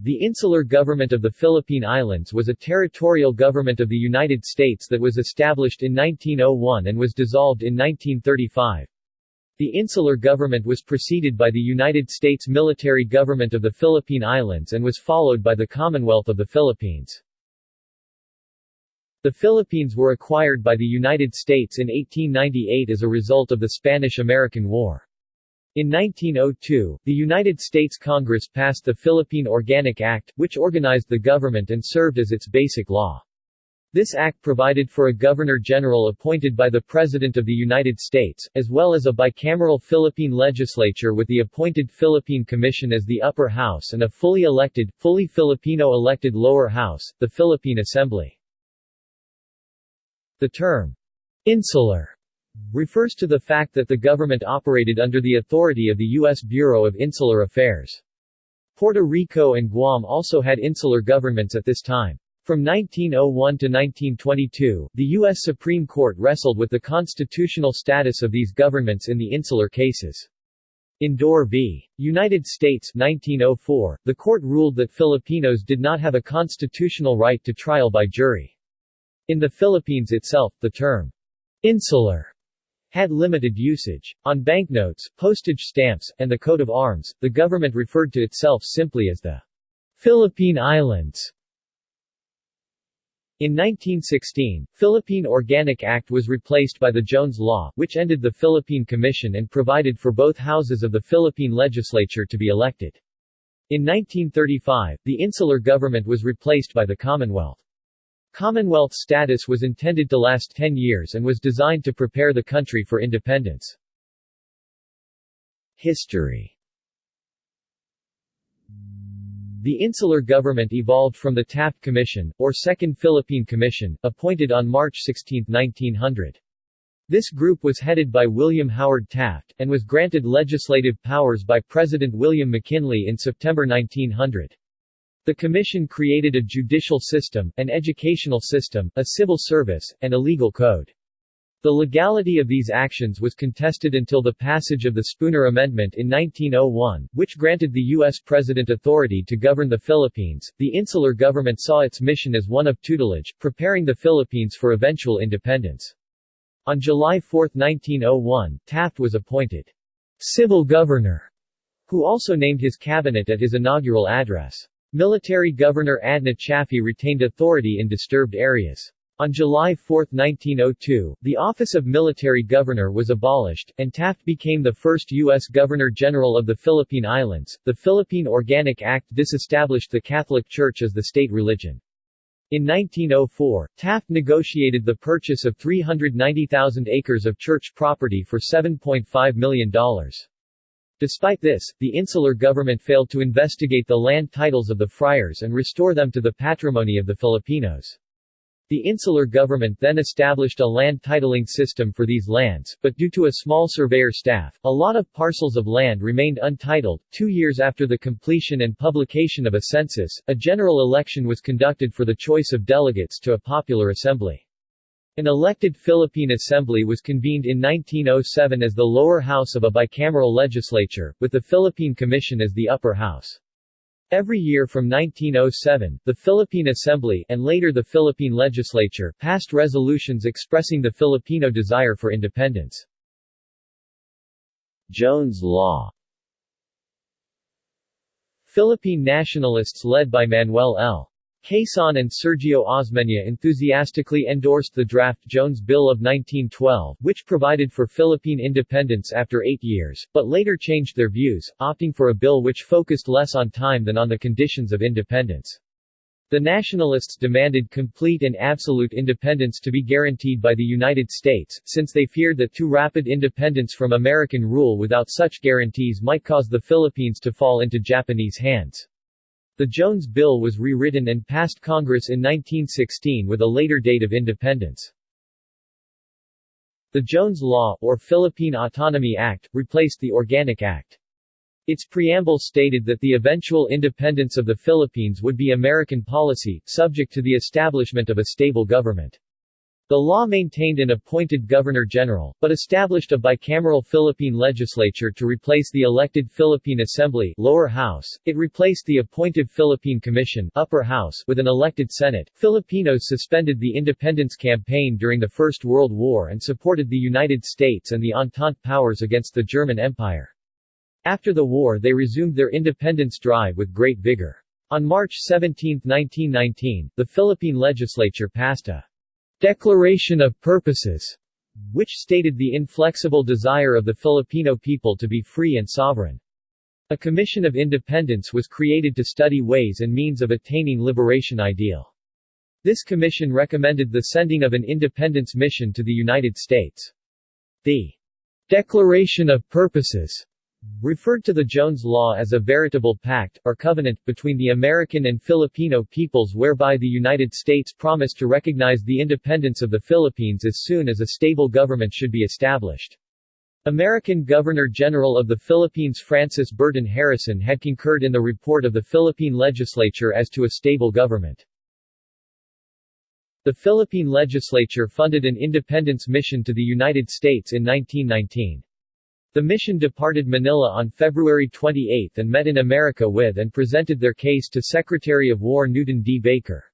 The Insular Government of the Philippine Islands was a territorial government of the United States that was established in 1901 and was dissolved in 1935. The insular government was preceded by the United States military government of the Philippine Islands and was followed by the Commonwealth of the Philippines. The Philippines were acquired by the United States in 1898 as a result of the Spanish–American War. In 1902, the United States Congress passed the Philippine Organic Act, which organized the government and served as its basic law. This act provided for a Governor-General appointed by the President of the United States, as well as a bicameral Philippine legislature with the appointed Philippine Commission as the upper house and a fully elected, fully Filipino-elected lower house, the Philippine Assembly. The term, insular, refers to the fact that the government operated under the authority of the U.S. Bureau of Insular Affairs. Puerto Rico and Guam also had insular governments at this time. From 1901 to 1922, the U.S. Supreme Court wrestled with the constitutional status of these governments in the insular cases. In Dorr v. United States 1904, the court ruled that Filipinos did not have a constitutional right to trial by jury. In the Philippines itself, the term insular had limited usage. On banknotes, postage stamps, and the coat of arms, the government referred to itself simply as the Philippine Islands. In 1916, Philippine Organic Act was replaced by the Jones Law, which ended the Philippine Commission and provided for both houses of the Philippine legislature to be elected. In 1935, the insular government was replaced by the Commonwealth. Commonwealth status was intended to last 10 years and was designed to prepare the country for independence. History the insular government evolved from the Taft Commission, or Second Philippine Commission, appointed on March 16, 1900. This group was headed by William Howard Taft, and was granted legislative powers by President William McKinley in September 1900. The commission created a judicial system, an educational system, a civil service, and a legal code. The legality of these actions was contested until the passage of the Spooner Amendment in 1901, which granted the U.S. President authority to govern the Philippines. The insular government saw its mission as one of tutelage, preparing the Philippines for eventual independence. On July 4, 1901, Taft was appointed civil governor, who also named his cabinet at his inaugural address. Military Governor Adna Chaffee retained authority in disturbed areas. On July 4, 1902, the office of military governor was abolished, and Taft became the first U.S. Governor-General of the Philippine Islands. The Philippine Organic Act disestablished the Catholic Church as the state religion. In 1904, Taft negotiated the purchase of 390,000 acres of church property for $7.5 million. Despite this, the insular government failed to investigate the land titles of the friars and restore them to the patrimony of the Filipinos. The insular government then established a land titling system for these lands, but due to a small surveyor staff, a lot of parcels of land remained untitled. Two years after the completion and publication of a census, a general election was conducted for the choice of delegates to a popular assembly. An elected Philippine Assembly was convened in 1907 as the lower house of a bicameral legislature, with the Philippine Commission as the upper house. Every year from 1907, the Philippine Assembly and later the Philippine Legislature passed resolutions expressing the Filipino desire for independence. Jones Law Philippine nationalists led by Manuel L. Quezon and Sergio Osmeña enthusiastically endorsed the draft Jones Bill of 1912, which provided for Philippine independence after eight years, but later changed their views, opting for a bill which focused less on time than on the conditions of independence. The nationalists demanded complete and absolute independence to be guaranteed by the United States, since they feared that too rapid independence from American rule without such guarantees might cause the Philippines to fall into Japanese hands. The Jones Bill was rewritten and passed Congress in 1916 with a later date of independence. The Jones Law, or Philippine Autonomy Act, replaced the Organic Act. Its preamble stated that the eventual independence of the Philippines would be American policy, subject to the establishment of a stable government. The law maintained an appointed Governor-General, but established a bicameral Philippine legislature to replace the elected Philippine Assembly lower house. It replaced the appointed Philippine Commission upper house with an elected Senate. Filipinos suspended the independence campaign during the First World War and supported the United States and the Entente powers against the German Empire. After the war they resumed their independence drive with great vigor. On March 17, 1919, the Philippine legislature passed a Declaration of Purposes, which stated the inflexible desire of the Filipino people to be free and sovereign. A Commission of Independence was created to study ways and means of attaining liberation ideal. This commission recommended the sending of an independence mission to the United States. The Declaration of Purposes referred to the Jones Law as a veritable pact, or covenant, between the American and Filipino peoples whereby the United States promised to recognize the independence of the Philippines as soon as a stable government should be established. American Governor-General of the Philippines Francis Burton Harrison had concurred in the report of the Philippine legislature as to a stable government. The Philippine legislature funded an independence mission to the United States in 1919. The mission departed Manila on February 28 and met in America with and presented their case to Secretary of War Newton D. Baker.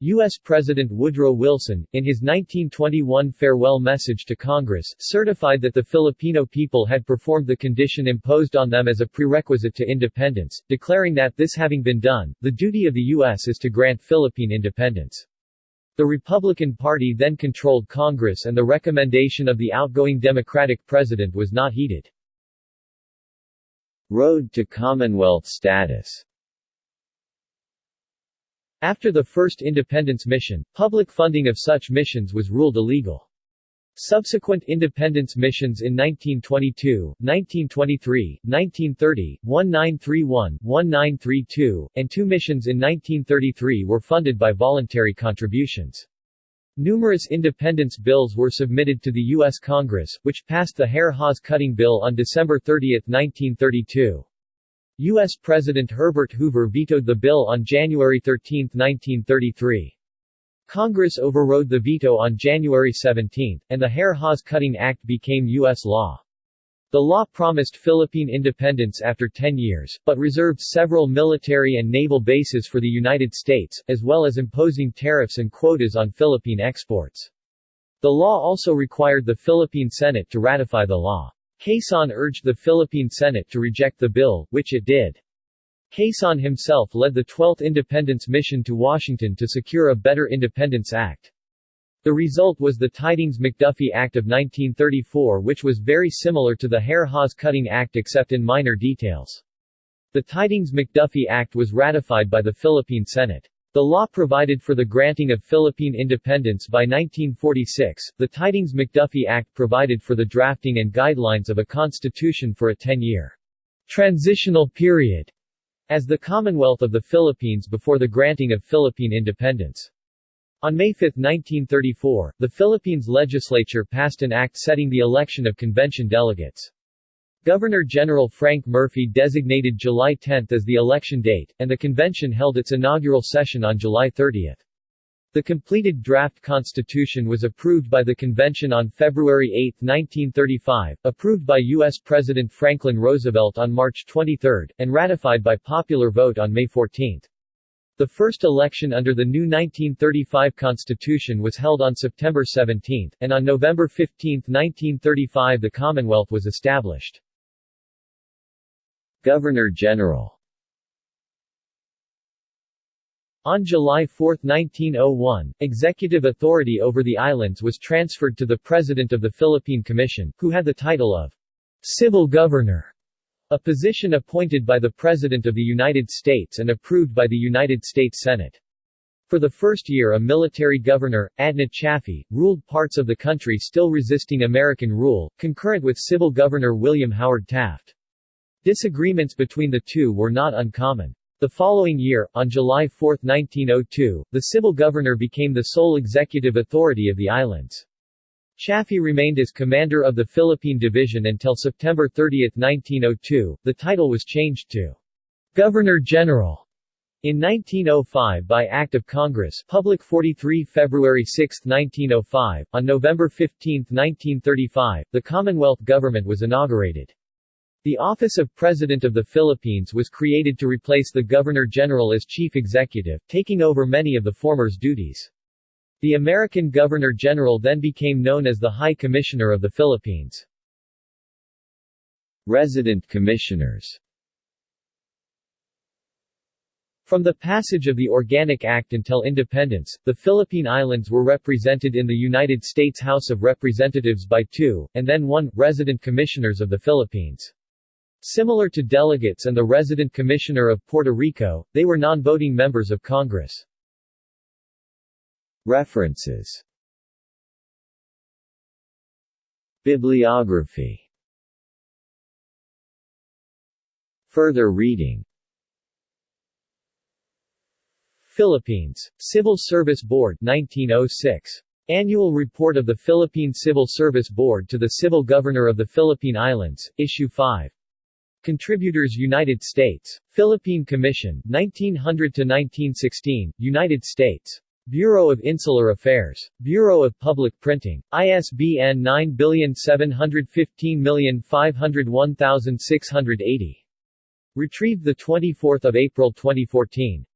U.S. President Woodrow Wilson, in his 1921 farewell message to Congress, certified that the Filipino people had performed the condition imposed on them as a prerequisite to independence, declaring that, this having been done, the duty of the U.S. is to grant Philippine independence. The Republican Party then controlled Congress and the recommendation of the outgoing Democratic president was not heeded. Road to Commonwealth status After the first independence mission, public funding of such missions was ruled illegal. Subsequent independence missions in 1922, 1923, 1930, 1931, 1932, and two missions in 1933 were funded by voluntary contributions. Numerous independence bills were submitted to the U.S. Congress, which passed the Hare-Hawes Cutting Bill on December 30, 1932. U.S. President Herbert Hoover vetoed the bill on January 13, 1933. Congress overrode the veto on January 17, and the Hare-Hawes Cutting Act became U.S. law. The law promised Philippine independence after 10 years, but reserved several military and naval bases for the United States, as well as imposing tariffs and quotas on Philippine exports. The law also required the Philippine Senate to ratify the law. Quezon urged the Philippine Senate to reject the bill, which it did. Quezon himself led the 12th Independence Mission to Washington to secure a better Independence Act. The result was the Tydings-McDuffie Act of 1934 which was very similar to the Hare-Hawes Cutting Act except in minor details. The Tydings-McDuffie Act was ratified by the Philippine Senate. The law provided for the granting of Philippine independence by 1946. The Tydings McDuffie Act provided for the drafting and guidelines of a constitution for a 10-year transitional period as the Commonwealth of the Philippines before the granting of Philippine independence. On May 5, 1934, the Philippines legislature passed an act setting the election of convention delegates. Governor-General Frank Murphy designated July 10 as the election date, and the convention held its inaugural session on July 30. The completed draft constitution was approved by the convention on February 8, 1935, approved by U.S. President Franklin Roosevelt on March 23, and ratified by popular vote on May 14. The first election under the new 1935 constitution was held on September 17, and on November 15, 1935 the Commonwealth was established. Governor-General On July 4, 1901, executive authority over the islands was transferred to the President of the Philippine Commission, who had the title of Civil Governor, a position appointed by the President of the United States and approved by the United States Senate. For the first year a military governor, Adna Chaffee, ruled parts of the country still resisting American rule, concurrent with civil governor William Howard Taft. Disagreements between the two were not uncommon. The following year, on July 4, 1902, the civil governor became the sole executive authority of the islands. Chaffee remained as commander of the Philippine Division until September 30, 1902. The title was changed to Governor-General In 1905 by Act of Congress Public 43 February 6, 1905, on November 15, 1935, the Commonwealth government was inaugurated. The office of President of the Philippines was created to replace the Governor-General as chief executive, taking over many of the former's duties. The American Governor-General then became known as the High Commissioner of the Philippines. Resident Commissioners from the passage of the Organic Act until independence, the Philippine Islands were represented in the United States House of Representatives by two, and then one, resident commissioners of the Philippines. Similar to delegates and the resident commissioner of Puerto Rico, they were non-voting members of Congress. References Bibliography Further reading Philippines. Civil Service Board 1906. Annual Report of the Philippine Civil Service Board to the Civil Governor of the Philippine Islands, Issue 5. Contributors United States. Philippine Commission, 1900-1916, United States. Bureau of Insular Affairs. Bureau of Public Printing. ISBN 97815501680. Retrieved 24 April 2014.